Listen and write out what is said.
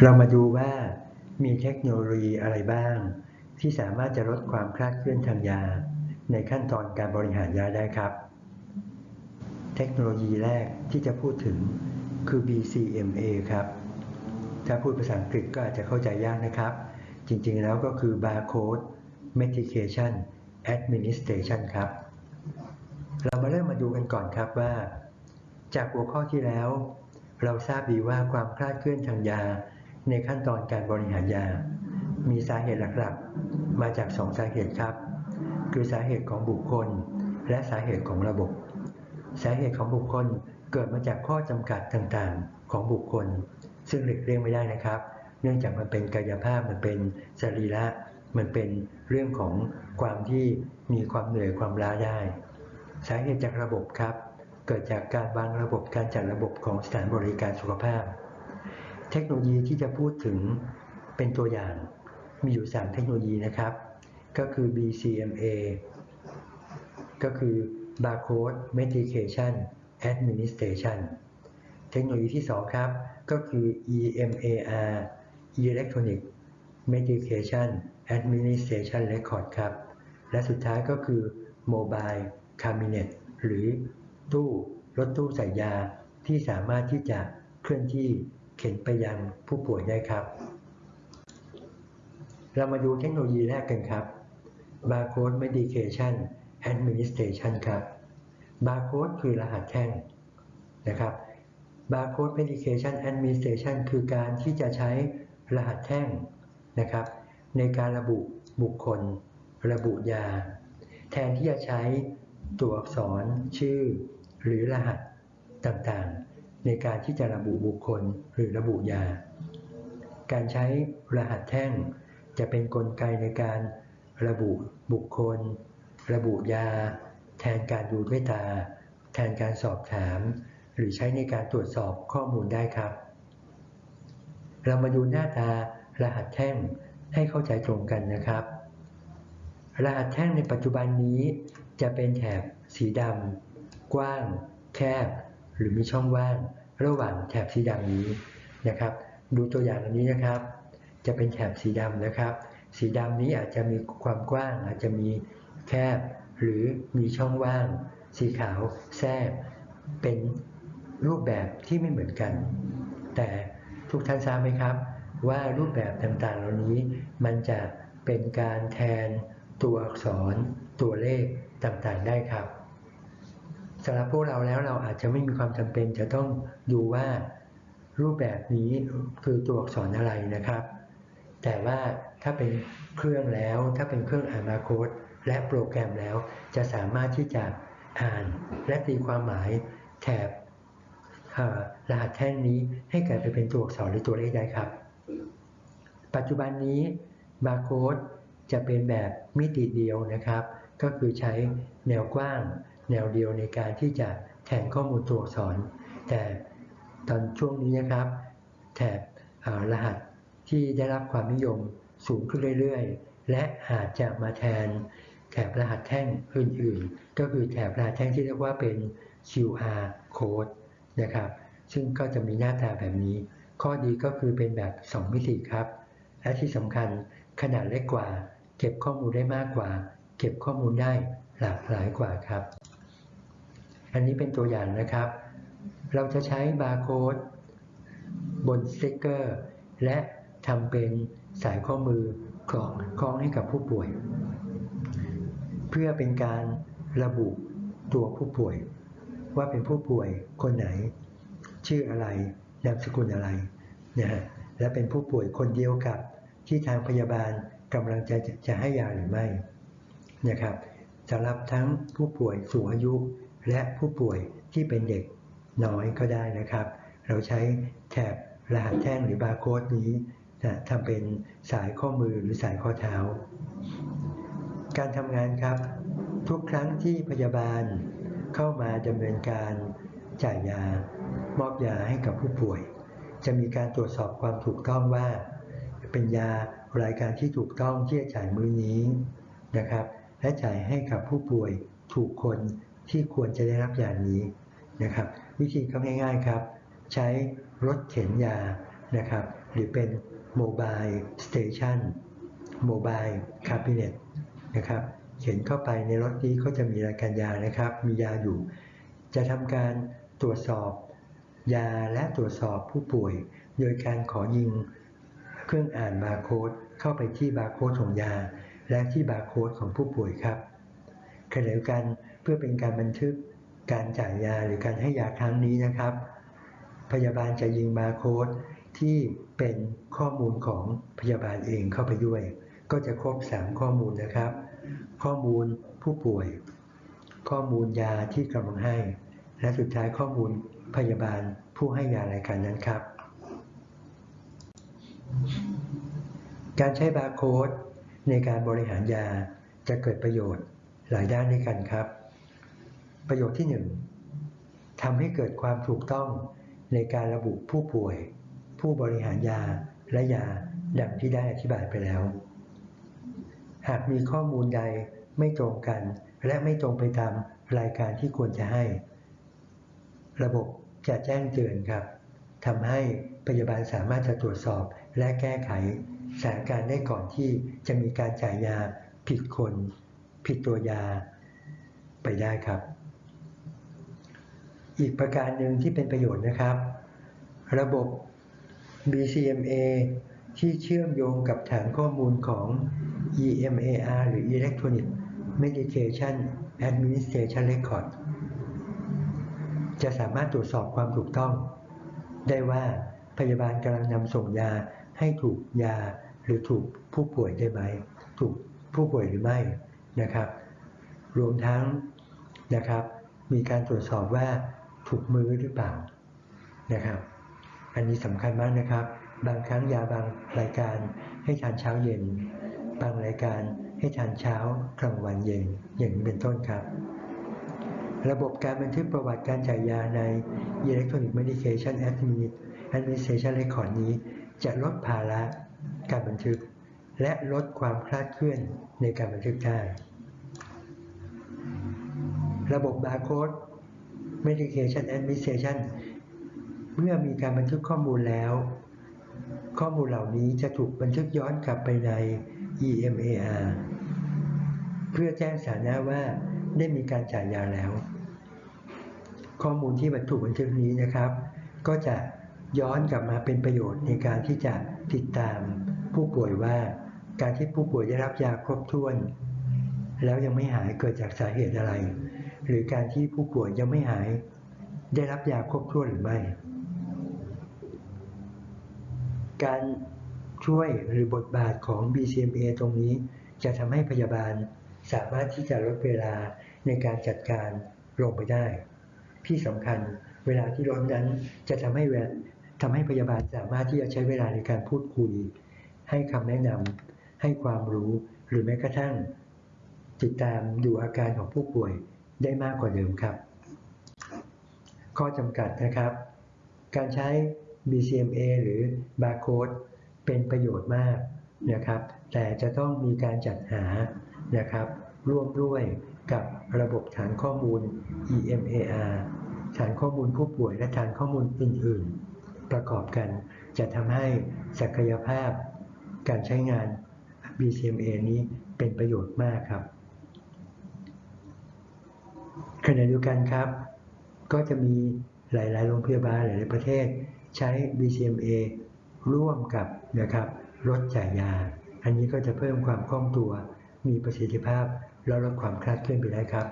เรามาดูว่ามีเทคโนโลยีอะไรบ้าง ที่สามารถจะลดความคลาดเคลื่อนทางยา ในขั้นตอนการบริหารยาได้ครับ เทคโนโลยีแรกที่จะพูดถึงคือ BCMA ครับ ถ้าพูดภาษาอังกฤษก็อาจจะเข้าใจยากนะครับ จริงๆแล้วก็คือ Barcode Medication Administration ครับ เรามาเริ่มมาดูกันก่อนครับว่า จากหัวข้อที่แล้ว เราทราบดีว่าความคลาดเคลื่อนทางยา ในขั้นตอนการบริหารยา มีสาเหตุหลักๆ มาจาก2สาเหตุครับ คือสาเหตุของบุคคล และสาเหตุของระบบ สาเหตุของบุคคลเกิดมาจากข้อจำกัดต่างๆของบุคคล ซึ่งหลีกเลี่ยงไม่ได้นะครับ เนื่องจากมันเป็นกายภาพมันเป็นสรีระมันเป็นเรื่องของความที่มีความเหนื่อยความล้าได้ สาเหตุจากระบบครับ เกิดจากการวางระบบการจัดระบบของสถานบริการสุขภาพ เทคโนโลยีที่จะพูดถึงเป็นตัวอย่างมีอยู่ 3 เทคโนโลยีนะครับ ก็คือ BCMA ก็คือ Barcode Medication Administration เทคโนโลยีที่ 2 ครับ ก็คือ EMAR Electronic Medication Administration Record ครับ และสุดท้ายก็คือ Mobile Cabinet หรือตู้รถตู้ใส่ยาที่สามารถที่จะเคลื่อนที่ เข็นไปยังผู้ป่วยได้ครับ เรามาดูเทคโนโลยีแรกกันครับ Barcode Medication Administration ครับ Barcode คือรหัสแท่งนะครับ Barcode Medication Administration คือการที่จะใช้รหัสแท่งนะครับ ในการระบุบุคคล ระบุยา แทนที่จะใช้ตัวอักษรชื่อ หรือรหัสต่างๆ ในการที่จะระบุบุคคลหรือระบุยา การใช้รหัสแท่งจะเป็นนกลไกในการระบุบุคคล ระบุยา แทนการดูด้วยตา แทนการสอบถาม หรือใช้ในการตรวจสอบข้อมูลได้ครับ เรามาดูหน้าตารหัสแท่งให้เข้าใจตรงกันนะครับ รหัสแท่งในปัจจุบันนี้จะเป็นแถบสีดำกว้าง แคบ หรือมีช่องว่างระหว่างแถบสีดำนี้นะครับ ดูตัวอย่างอันนี้นะครับ จะเป็นแถบสีดำนะครับ สีดำนี้อาจจะมีความกว้าง อาจจะมีแคบ หรือมีช่องว่าง สีขาวแทรกเป็นรูปแบบที่ไม่เหมือนกัน แต่ทุกท่านทราบไหมครับ ว่ารูปแบบต่างๆ เหล่านี้มันจะเป็นการแทนตัวอักษรตัวเลขต่างๆได้ครับ สำหรับพวกเราแล้วเราอาจจะไม่มีความจำเป็นจะต้องดูว่ารูปแบบนี้คือตัวอักษรอะไรนะครับ แต่ว่าถ้าเป็นเครื่องแล้ว ถ้าเป็นเครื่องอ่านบาร์โค้ดและโปรแกรมแล้ว จะสามารถที่จะอ่านและตีความหมายแถบรหัสแท่งนี้ให้กลายไปเป็นตัวอักษรหรือตัวเลขได้ครับ ปัจจุบันนี้บาร์โค้ดจะเป็นแบบมิติเดียวนะครับ ก็คือใช้แนวกว้าง แนวเดียวในการที่จะแทนข้อมูลตัวอักษร แต่ตอนช่วงนี้นะครับ แถบรหัสที่ได้รับความนิยมสูงขึ้นเรื่อยๆ และอาจจะมาแทนแถบรหัสแท่งอื่นๆ ก็คือแถบรหัสแท่งที่เรียกว่าเป็น QR code นะครับ ซึ่งก็จะมีหน้าตาแบบนี้ ข้อดีก็คือเป็นแบบ 2 มิติครับ และที่สำคัญขนาดเล็กกว่า เก็บข้อมูลได้มากกว่า เก็บข้อมูลได้หลากหลายกว่าครับ อันนี้เป็นตัวอย่างนะครับ เราจะใช้บาร์โค้ดบนสติกเกอร์ และทำเป็นสายข้อมือคล้องคล้องให้กับผู้ป่วย เพื่อเป็นการระบุตัวผู้ป่วย ว่าเป็นผู้ป่วยคนไหน ชื่ออะไรนามสกุลอะไรนะฮะและเป็นผู้ป่วยคนเดียวกับที่ทางพยาบาลกำลังจะจะให้ยาหรือไม่นะครับสำหรับทั้งผู้ป่วยสูงอายุ และผู้ป่วยที่เป็นเด็กน้อยก็ได้นะครับ เราใช้แถบรหัสแท่งหรือบาร์โค้ดนี้ทำเป็นสายข้อมือหรือสายข้อเท้า การทำงานครับ ทุกครั้งที่พยาบาลเข้ามาดำเนินการจ่ายยา มอบยาให้กับผู้ป่วย จะมีการตรวจสอบความถูกต้องว่า เป็นยารายการที่ถูกต้องที่จะจ่ายมือนี้นะครับ และจ่ายให้กับผู้ป่วยถูกคน ที่ควรจะได้รับยานี้นะครับ วิธีก็ง่ายๆครับ ใช้รถเข็นยานะครับ หรือเป็นโมบายสเตชันโมบายคาบิเนตนะครับเข็นเข้าไปในรถนี้ก็จะมีรายการยานะครับ มียาอยู่ จะทำการตรวจสอบยาและตรวจสอบผู้ป่วย โดยการขอยิงเครื่องอ่านบาร์โค้ดเข้าไปที่บาร์โค้ดของยา และที่บาร์โค้ดของผู้ป่วยครับขณะเดียวกัน เพื่อเป็นการบันทึกการจ่ายยาหรือการให้ยาครั้งนี้นะครับ พยาบาลจะยิงบาร์โค้ดที่เป็นข้อมูลของพยาบาลเองเข้าไปด้วย ก็จะครบ 3 ข้อมูลนะครับ ข้อมูลผู้ป่วย ข้อมูลยาที่กำลังให้ และสุดท้ายข้อมูลพยาบาลผู้ให้ยารายการนั้นครับ การใช้บาร์โค้ดในการบริหารยาจะเกิดประโยชน์หลายด้านด้วยกันครับ ประโยชน์ที่ 1ทำให้เกิดความถูกต้องในการระบุผู้ป่วย ผู้บริหารยาและยาดังที่ได้อธิบายไปแล้ว หากมีข้อมูลใดไม่ตรงกัน และไม่ตรงไปตามรายการที่ควรจะให้ ระบบจะแจ้งเตือนครับทำให้พยาบาลสามารถจะตรวจสอบและแก้ไขสถานการณ์ได้ก่อนที่จะมีการจ่ายยาผิดคน ผิดตัวยาไปได้ครับ อีกประการหนึ่งที่เป็นประโยชน์นะครับ ระบบ BCMA ที่เชื่อมโยงกับฐานข้อมูลของ EMAR หรือ Electronic Medication Administration Record จะสามารถตรวจสอบความถูกต้อง ได้ว่าพยาบาลกำลังนำส่งยาให้ถูกยาหรือถูกผู้ป่วยได้ไหม ถูกผู้ป่วยหรือไม่นะครับ รวมทั้งนะครับ มีการตรวจสอบว่า ถูกมือหรือเปล่านะครับ อันนี้สำคัญมากนะครับ บางครั้งยาบางรายการให้ทานเช้าเย็น บางรายการให้ทานเช้ากลางวันเย็นอย่างนี้เป็นต้นครับ ระบบการบันทึกประวัติการจ่ายยาใน Electronic Medication Administration Record นี้จะลดภาระการบันทึก และลดความคลาดเคลื่อนในการบันทึกได้ ระบบบาร์โค้ด Medication Administration เมื่อมีการบันทึกข้อมูลแล้ว ข้อมูลเหล่านี้จะถูกบันทึกย้อนกลับไปใน EMAR เพื่อแจ้งสานะว่าได้มีการจ่ายยาแล้ว ข้อมูลที่บรรทุกบันทึกนี้นะครับ ก็จะย้อนกลับมาเป็นประโยชน์ในการที่จะติดตามผู้ป่วยว่า การที่ผู้ป่วยได้รับยาครบถ้วน แล้วยังไม่หายเกิดจากสาเหตุอะไร หรือการที่ผู้ป่วยยังไม่หาย ได้รับยาครบถ้วนหรือไม่ การช่วยหรือบทบาทของ BCMA ตรงนี้จะทำให้พยาบาลสามารถที่จะลดเวลาในการจัดการลงไปได้ ที่สำคัญเวลาที่ลดนั้นจะทำให้ทำให้พยาบาลสามารถที่จะใช้เวลาในการพูดคุย ให้คำแนะนำให้ความรู้หรือแม้กระทั่ง ติดตามดูอาการของผู้ป่วย ได้มากกว่าเดิมครับ ข้อจำกัดนะครับ การใช้ BCMA หรือ Barcode เป็นประโยชน์มากนะครับ แต่จะต้องมีการจัดหานะครับ ร่วมด้วยกับระบบฐานข้อมูล EMAR ฐานข้อมูลผู้ป่วยและฐานข้อมูลอื่น ๆ ประกอบกันจะทำให้ศักยภาพการใช้งาน BCMA นี้เป็นประโยชน์มากครับ ขณะเดียวกันครับ ก็จะมีหลาย ๆ โรงพยาบาลหลาย ๆ ประเทศ ใช้ BCMA ร่วมกับนะครับรถจ่ายยา อันนี้ก็จะเพิ่มความคล่องตัว มีประสิทธิภาพและลดความคลาดเคลื่อนไปได้ครับ